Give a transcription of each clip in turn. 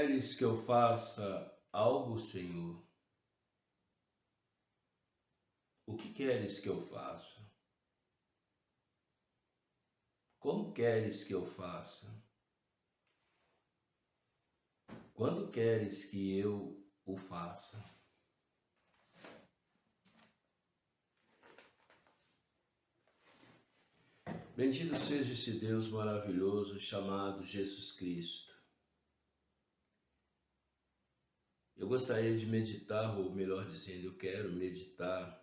Queres que eu faça algo, Senhor? O que queres que eu faça? Como queres que eu faça? Quando queres que eu o faça? Bendito seja esse Deus maravilhoso chamado Jesus Cristo. Eu gostaria de meditar, ou melhor dizendo, eu quero meditar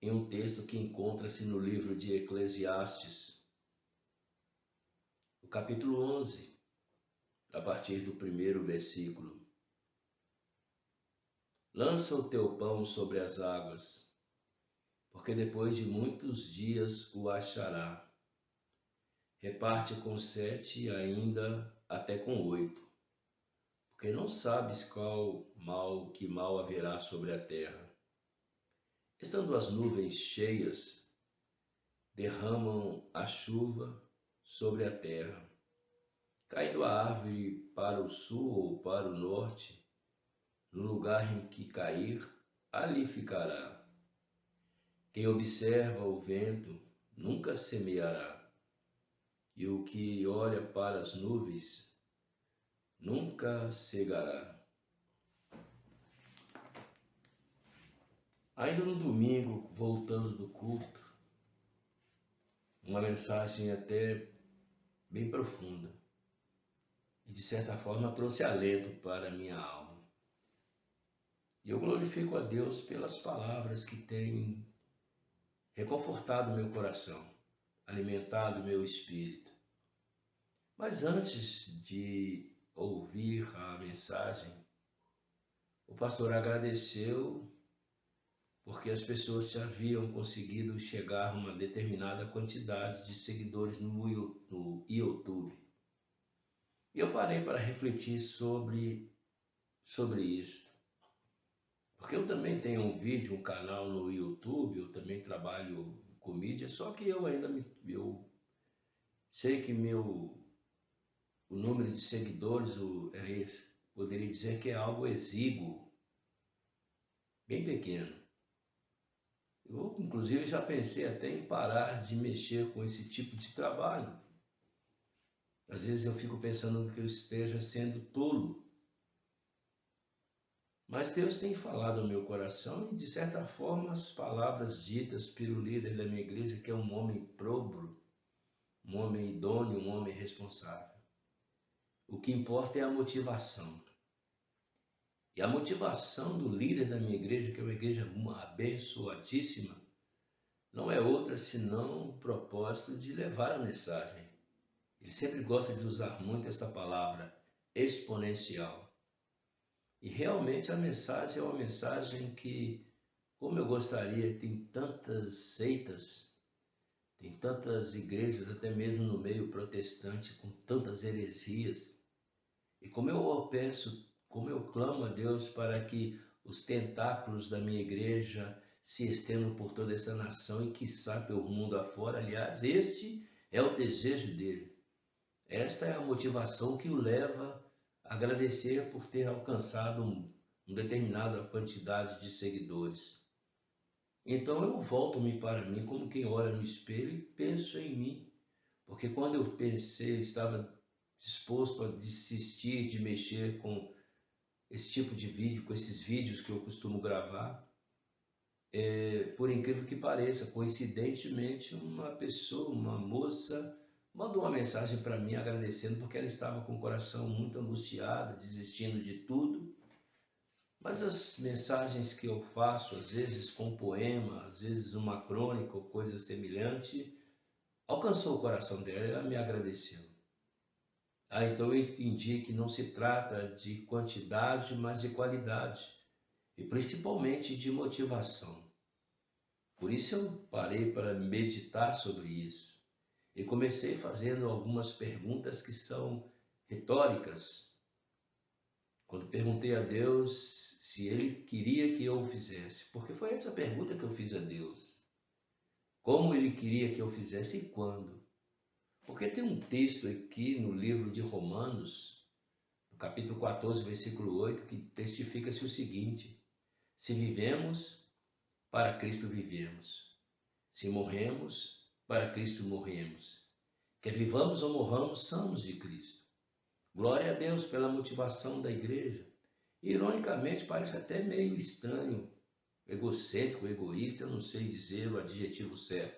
em um texto que encontra-se no livro de Eclesiastes, o capítulo 11, a partir do primeiro versículo. Lança o teu pão sobre as águas, porque depois de muitos dias o achará. Reparte com sete e ainda até com oito, porque não sabes qual mal que mal haverá sobre a terra Estando as nuvens cheias, derramam a chuva sobre a terra. Caindo a árvore para o sul ou para o norte, no lugar em que cair, ali ficará. Quem observa o vento nunca semeará, e o que olha para as nuvens nunca cegará. Ainda no domingo, voltando do culto, uma mensagem até bem profunda e de certa forma trouxe alento para a minha alma. E eu glorifico a Deus pelas palavras que têm reconfortado meu coração, alimentado meu espírito. Mas antes de ouvir a mensagem, o pastor agradeceu porque as pessoas já haviam conseguido chegar a uma determinada quantidade de seguidores no, YouTube. E eu parei para refletir sobre, sobre isso. Porque eu também tenho um vídeo, um canal no YouTube, eu também trabalho com mídia, só que eu ainda me, eu sei que meu o número de seguidores o, é, poderia dizer que é algo exíguo, bem pequeno. Eu, inclusive, já pensei até em parar de mexer com esse tipo de trabalho. Às vezes eu fico pensando que eu esteja sendo tolo. Mas Deus tem falado ao meu coração e, de certa forma, as palavras ditas pelo líder da minha igreja, que é um homem próbro, um homem idôneo, um homem responsável. O que importa é a motivação. E a motivação do líder da minha igreja, que é uma igreja abençoadíssima, não é outra senão o propósito de levar a mensagem. Ele sempre gosta de usar muito essa palavra, exponencial. E realmente a mensagem é uma mensagem que, como eu gostaria, tem tantas seitas, tem tantas igrejas, até mesmo no meio protestante, com tantas heresias. E como eu peço como eu clamo a Deus para que os tentáculos da minha igreja se estendam por toda essa nação e, quiçá, pelo mundo afora. Aliás, este é o desejo dele. Esta é a motivação que o leva a agradecer por ter alcançado um, uma determinada quantidade de seguidores. Então eu volto-me para mim como quem olha no espelho e penso em mim. Porque quando eu pensei, estava disposto a desistir de mexer com esse tipo de vídeo, com esses vídeos que eu costumo gravar, é, por incrível que pareça, coincidentemente, uma pessoa, uma moça, mandou uma mensagem para mim agradecendo porque ela estava com o coração muito angustiada, desistindo de tudo. Mas as mensagens que eu faço, às vezes com poema, às vezes uma crônica ou coisa semelhante, alcançou o coração dela e ela me agradeceu. Ah, então eu entendi que não se trata de quantidade, mas de qualidade e principalmente de motivação. Por isso eu parei para meditar sobre isso e comecei fazendo algumas perguntas que são retóricas. Quando perguntei a Deus se Ele queria que eu fizesse, porque foi essa pergunta que eu fiz a Deus. Como Ele queria que eu fizesse e quando? Porque tem um texto aqui no livro de Romanos, no capítulo 14, versículo 8, que testifica-se o seguinte: Se vivemos, para Cristo vivemos. Se morremos, para Cristo morremos. Quer vivamos ou morramos, somos de Cristo. Glória a Deus pela motivação da igreja. Ironicamente, parece até meio estranho, egocêntrico, egoísta, eu não sei dizer o adjetivo certo.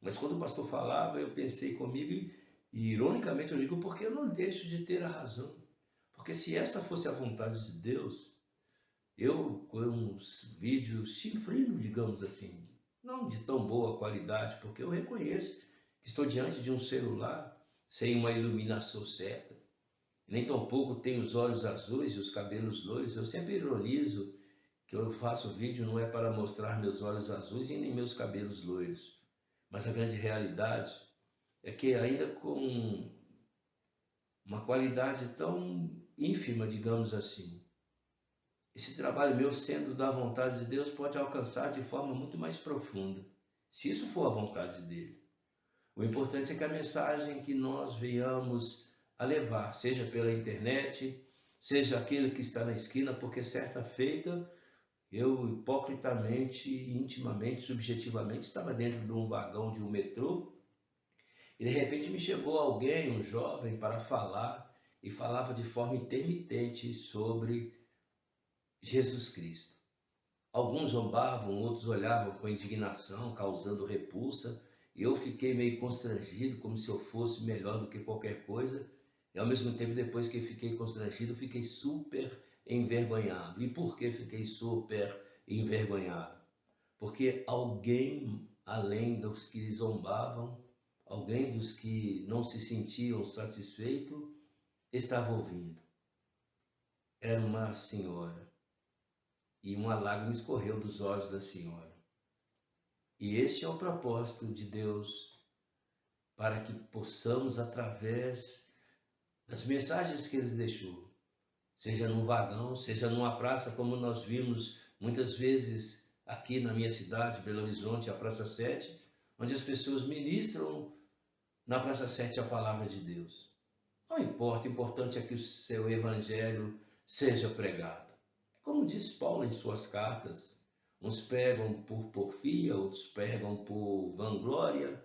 Mas quando o pastor falava, eu pensei comigo e, ironicamente eu digo, porque eu não deixo de ter a razão. Porque se essa fosse a vontade de Deus, eu com uns vídeos chifrinos, digamos assim, não de tão boa qualidade, porque eu reconheço que estou diante de um celular sem uma iluminação certa, nem tampouco tenho os olhos azuis e os cabelos loiros. Eu sempre ironizo que eu faço vídeo não é para mostrar meus olhos azuis e nem meus cabelos loiros. Mas a grande realidade é que, ainda com uma qualidade tão ínfima, digamos assim, esse trabalho meu, sendo da vontade de Deus, pode alcançar de forma muito mais profunda, se isso for a vontade dele. O importante é que a mensagem que nós venhamos a levar, seja pela internet, seja aquele que está na esquina, porque certa feita eu hipocritamente, intimamente, subjetivamente, estava dentro de um vagão de um metrô e de repente me chegou alguém, um jovem, para falar e falava de forma intermitente sobre Jesus Cristo. Alguns zombavam, outros olhavam com indignação, causando repulsa. Eu fiquei meio constrangido, como se eu fosse melhor do que qualquer coisa. E ao mesmo tempo, depois que fiquei constrangido, fiquei super envergonhado. E por que fiquei super envergonhado? Porque alguém além dos que zombavam, alguém dos que não se sentiam satisfeitos, estava ouvindo. Era uma senhora. E uma lágrima escorreu dos olhos da senhora. E este é o propósito de Deus para que possamos, através das mensagens que Ele deixou, seja num vagão, seja numa praça, como nós vimos muitas vezes aqui na minha cidade, Belo Horizonte, a Praça 7, onde as pessoas ministram na Praça 7 a palavra de Deus. Não importa, o importante é que o seu evangelho seja pregado. Como diz Paulo em suas cartas, uns pregam por porfia, outros pregam por vanglória,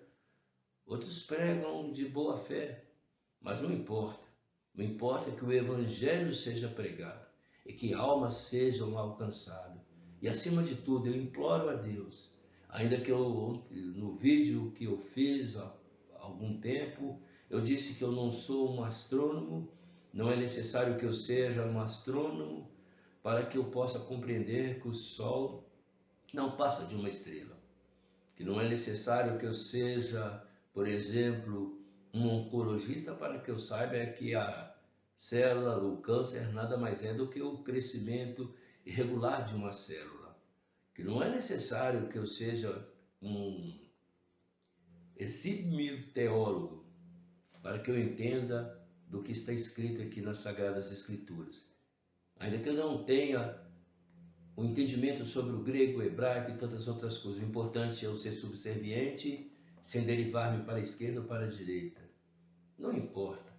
outros pregam de boa fé, mas não importa. Não importa que o Evangelho seja pregado e que almas sejam alcançadas. E acima de tudo, eu imploro a Deus, ainda que eu, no vídeo que eu fiz há algum tempo, eu disse que eu não sou um astrônomo, não é necessário que eu seja um astrônomo para que eu possa compreender que o Sol não passa de uma estrela. Que não é necessário que eu seja, por exemplo, um oncologista para que eu saiba é que a célula, o câncer, nada mais é do que o crescimento irregular de uma célula. Que não é necessário que eu seja um exímio teólogo para que eu entenda do que está escrito aqui nas Sagradas Escrituras. Ainda que eu não tenha o um entendimento sobre o grego, o hebraico e tantas outras coisas, o importante é eu ser subserviente sem derivar-me para a esquerda ou para a direita. Não importa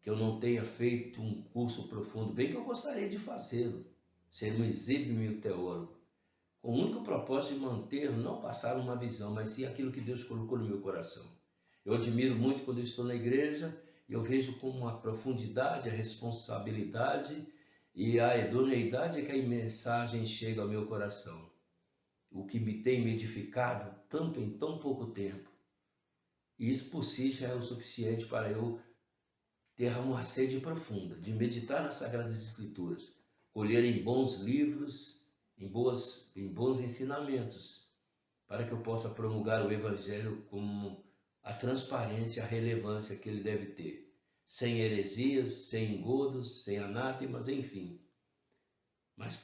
que eu não tenha feito um curso profundo, bem que eu gostaria de fazê-lo, ser um exímio teólogo, com o único propósito de manter, não passar uma visão, mas sim aquilo que Deus colocou no meu coração. Eu admiro muito quando eu estou na igreja, eu vejo com uma profundidade a responsabilidade e a idoneidade que a mensagem chega ao meu coração. O que me tem me edificado tanto em tão pouco tempo. E isso por si já é o suficiente para eu ter uma sede profunda de meditar nas Sagradas Escrituras, colher em bons livros, em, boas, em bons ensinamentos, para que eu possa promulgar o Evangelho com a transparência, a relevância que ele deve ter, sem heresias, sem engodos, sem anátemas, enfim. Mas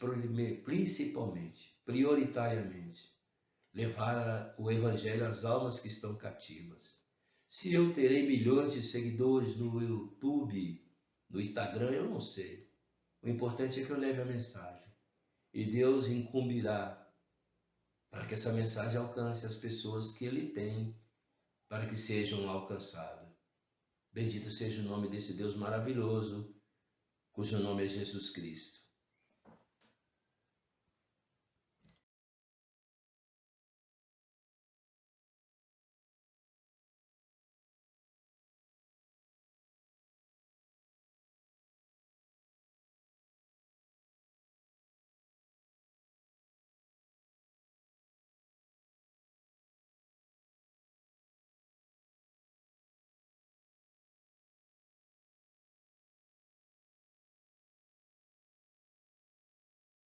principalmente, prioritariamente, levar o Evangelho às almas que estão cativas se eu terei milhões de seguidores no YouTube, no Instagram, eu não sei. O importante é que eu leve a mensagem. E Deus incumbirá para que essa mensagem alcance as pessoas que Ele tem para que sejam alcançados. Bendito seja o nome desse Deus maravilhoso, cujo nome é Jesus Cristo.